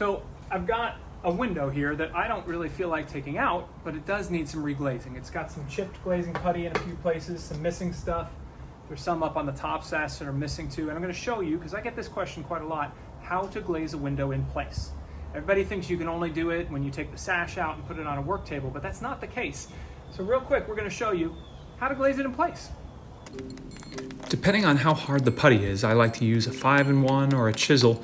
So I've got a window here that I don't really feel like taking out, but it does need some reglazing. It's got some chipped glazing putty in a few places, some missing stuff. There's some up on the top sash that are missing too. And I'm gonna show you, because I get this question quite a lot, how to glaze a window in place. Everybody thinks you can only do it when you take the sash out and put it on a work table, but that's not the case. So real quick, we're gonna show you how to glaze it in place. Depending on how hard the putty is, I like to use a 5 in 1 or a chisel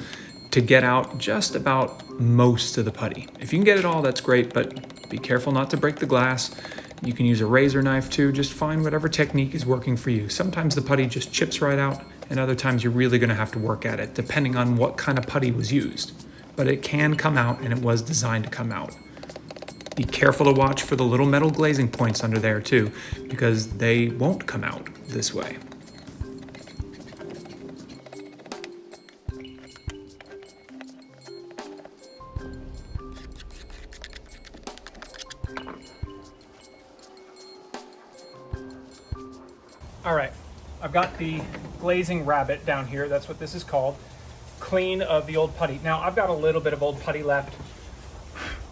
to get out just about most of the putty. If you can get it all, that's great, but be careful not to break the glass. You can use a razor knife too, just find whatever technique is working for you. Sometimes the putty just chips right out, and other times you're really gonna have to work at it, depending on what kind of putty was used. But it can come out, and it was designed to come out. Be careful to watch for the little metal glazing points under there too, because they won't come out this way. All right, I've got the glazing rabbet down here. That's what this is called. Clean of the old putty. Now I've got a little bit of old putty left.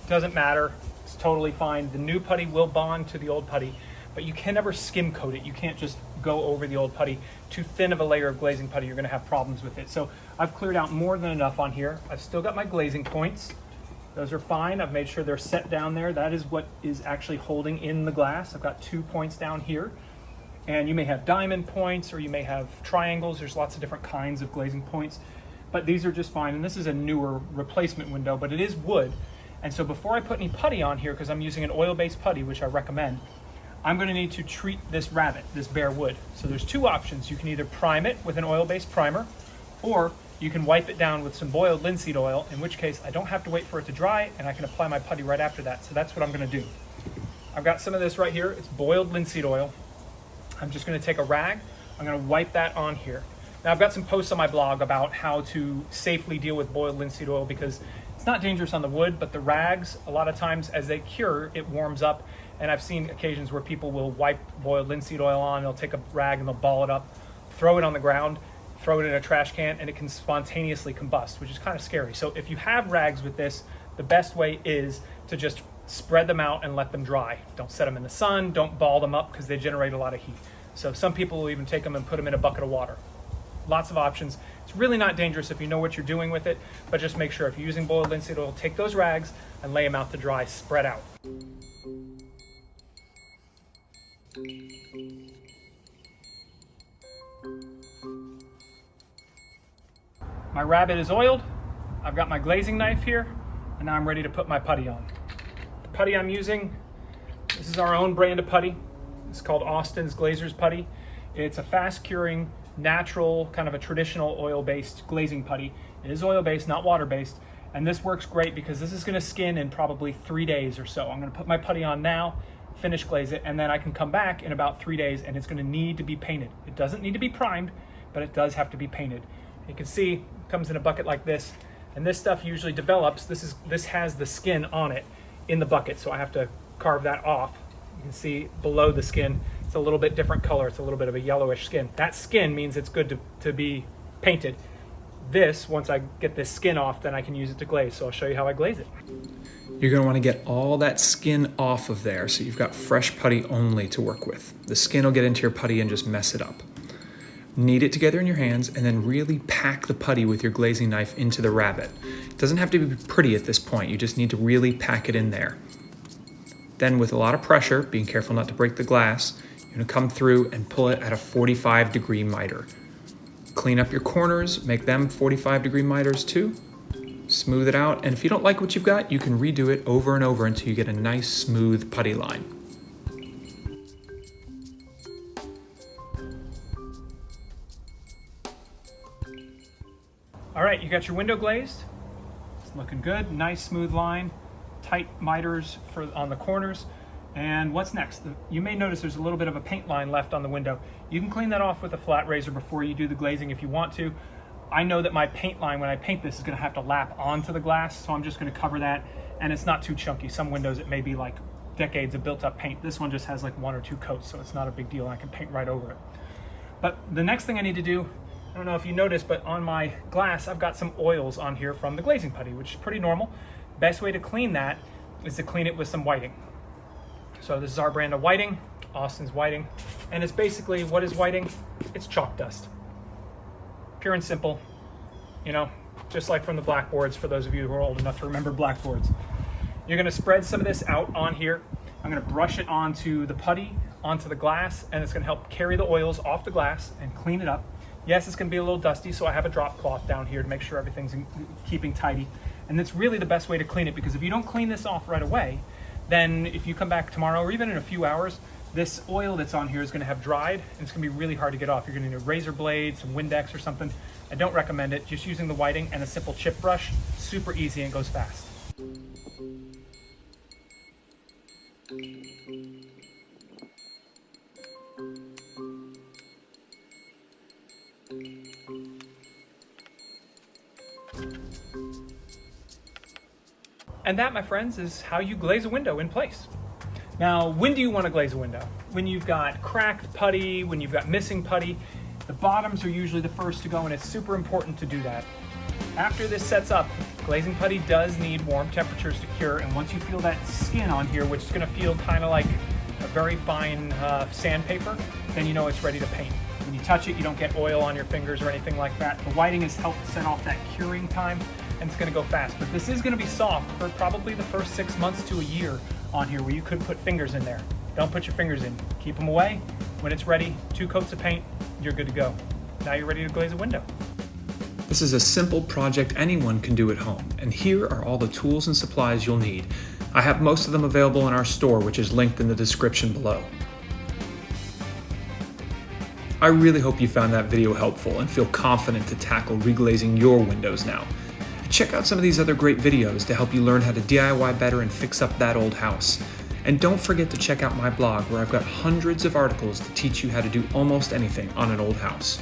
Doesn't matter, it's totally fine. The new putty will bond to the old putty, but you can never skim coat it. You can't just go over the old putty. Too thin of a layer of glazing putty, you're gonna have problems with it. So I've cleared out more than enough on here. I've still got my glazing points. Those are fine. I've made sure they're set down there. That is what is actually holding in the glass. I've got two points down here. And you may have diamond points or you may have triangles. There's lots of different kinds of glazing points, but these are just fine. And this is a newer replacement window, but it is wood. And so before I put any putty on here, because I'm using an oil-based putty, which I recommend, I'm gonna need to treat this rabbet, this bare wood. So there's two options. You can either prime it with an oil-based primer, or you can wipe it down with some boiled linseed oil, in which case I don't have to wait for it to dry and I can apply my putty right after that. So that's what I'm gonna do. I've got some of this right here. It's boiled linseed oil. I'm just gonna take a rag. I'm gonna wipe that on here. Now I've got some posts on my blog about how to safely deal with boiled linseed oil because it's not dangerous on the wood, but the rags, a lot of times as they cure, it warms up. And I've seen occasions where people will wipe boiled linseed oil on, they'll take a rag and they'll ball it up, throw it on the ground, throw it in a trash can, and it can spontaneously combust, which is kind of scary. So if you have rags with this, the best way is to just spread them out and let them dry. Don't set them in the sun, don't ball them up because they generate a lot of heat. So some people will even take them and put them in a bucket of water. Lots of options. It's really not dangerous if you know what you're doing with it, but just make sure if you're using boiled linseed oil, take those rags and lay them out to dry, spread out. My rabbet is oiled. I've got my glazing knife here, and now I'm ready to put my putty on. Putty I'm using, this is our own brand of putty. It's called Austin's Glazer's Putty. It's a fast curing, natural, kind of a traditional oil-based glazing putty. It is oil-based, not water-based, and this works great because this is gonna skin in probably three days or so. I'm gonna put my putty on now, finish glaze it, and then I can come back in about three days and it's gonna need to be painted. It doesn't need to be primed, but it does have to be painted. You can see, it comes in a bucket like this, and this stuff usually develops. This is this has the skin on it in the bucket, so I have to carve that off. You can see below the skin, it's a little bit different color. It's a little bit of a yellowish skin. That skin means it's good to, to be painted. This, once I get this skin off, then I can use it to glaze. So I'll show you how I glaze it. You're gonna wanna get all that skin off of there so you've got fresh putty only to work with. The skin will get into your putty and just mess it up. Knead it together in your hands and then really pack the putty with your glazing knife into the rabbet. It doesn't have to be pretty at this point, you just need to really pack it in there. Then with a lot of pressure, being careful not to break the glass, you're gonna come through and pull it at a 45 degree miter. Clean up your corners, make them 45 degree miters too. Smooth it out, and if you don't like what you've got, you can redo it over and over until you get a nice smooth putty line. You got your window glazed. It's looking good, nice smooth line, tight miters for on the corners. And what's next? You may notice there's a little bit of a paint line left on the window. You can clean that off with a flat razor before you do the glazing if you want to. I know that my paint line, when I paint this, is gonna have to lap onto the glass, so I'm just gonna cover that, and it's not too chunky. Some windows, it may be like decades of built up paint. This one just has like one or two coats, so it's not a big deal. I can paint right over it. But the next thing I need to do, I don't know if you noticed, but on my glass, I've got some oils on here from the glazing putty, which is pretty normal. Best way to clean that is to clean it with some whiting. So this is our brand of whiting, Austin's whiting. And it's basically, what is whiting? It's chalk dust. Pure and simple, you know, just like from the blackboards, for those of you who are old enough to remember blackboards. You're gonna spread some of this out on here. I'm gonna brush it onto the putty, onto the glass, and it's gonna help carry the oils off the glass and clean it up. Yes, it's gonna be a little dusty, so I have a drop cloth down here to make sure everything's in, keeping tidy. And that's really the best way to clean it because if you don't clean this off right away, then if you come back tomorrow or even in a few hours, this oil that's on here is gonna have dried and it's gonna be really hard to get off. You're gonna need a razor blade, some Windex or something. I don't recommend it. Just using the whiting and a simple chip brush, super easy and goes fast. And that, my friends, is how you glaze a window in place. Now, when do you want to glaze a window? When you've got cracked putty, when you've got missing putty, the bottoms are usually the first to go and it's super important to do that. After this sets up, glazing putty does need warm temperatures to cure and once you feel that skin on here, which is going to feel kind of like a very fine uh, sandpaper, then you know it's ready to paint. When you touch it, you don't get oil on your fingers or anything like that. The whiting has helped set off that curing time and it's gonna go fast. But this is gonna be soft for probably the first six months to a year on here where you could put fingers in there. Don't put your fingers in, keep them away. When it's ready, two coats of paint, you're good to go. Now you're ready to glaze a window. This is a simple project anyone can do at home, and here are all the tools and supplies you'll need. I have most of them available in our store, which is linked in the description below. I really hope you found that video helpful and feel confident to tackle reglazing your windows now. Check out some of these other great videos to help you learn how to DIY better and fix up that old house. And don't forget to check out my blog where I've got hundreds of articles to teach you how to do almost anything on an old house.